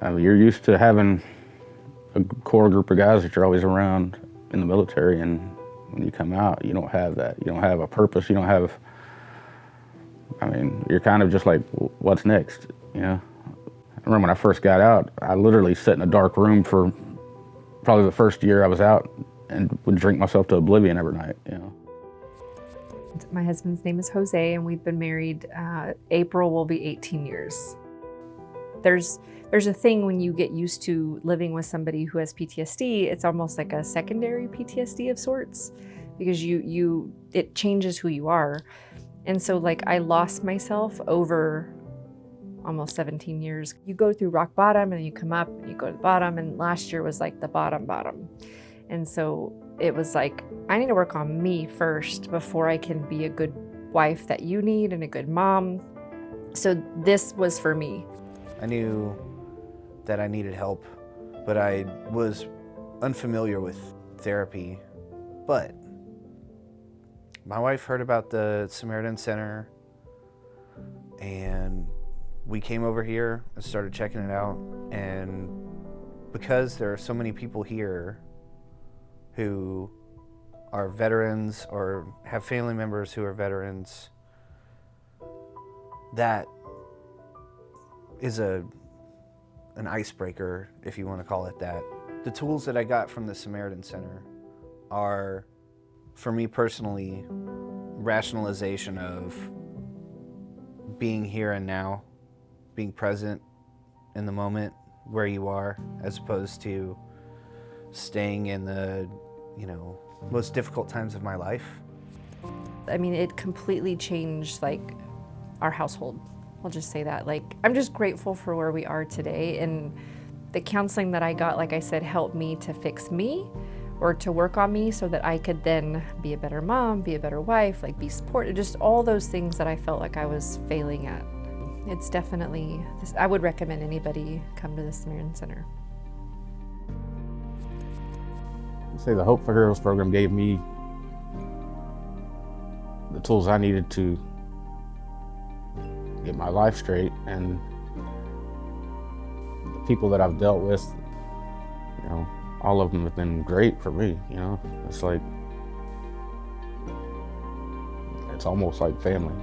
I mean, you're used to having a core group of guys that you're always around in the military, and when you come out, you don't have that. You don't have a purpose. You don't have. I mean, you're kind of just like, what's next? You know. I remember when I first got out, I literally sat in a dark room for probably the first year I was out, and would drink myself to oblivion every night. You know. My husband's name is Jose, and we've been married. Uh, April will be 18 years. There's there's a thing when you get used to living with somebody who has PTSD, it's almost like a secondary PTSD of sorts because you you it changes who you are. And so like I lost myself over almost 17 years. You go through rock bottom and you come up and you go to the bottom and last year was like the bottom bottom. And so it was like I need to work on me first before I can be a good wife that you need and a good mom. So this was for me. I knew that I needed help, but I was unfamiliar with therapy. But my wife heard about the Samaritan Center and we came over here and started checking it out. And because there are so many people here who are veterans or have family members who are veterans, that is a an icebreaker, if you want to call it that. The tools that I got from the Samaritan Center are, for me personally, rationalization of being here and now, being present in the moment where you are, as opposed to staying in the, you know, most difficult times of my life. I mean, it completely changed like our household. I'll just say that. Like, I'm just grateful for where we are today. And the counseling that I got, like I said, helped me to fix me or to work on me so that I could then be a better mom, be a better wife, like be supported, just all those things that I felt like I was failing at. It's definitely, I would recommend anybody come to the Samaritan Center. I'd say the Hope for Heroes program gave me the tools I needed to get my life straight and the people that I've dealt with, you know, all of them have been great for me, you know. It's like, it's almost like family.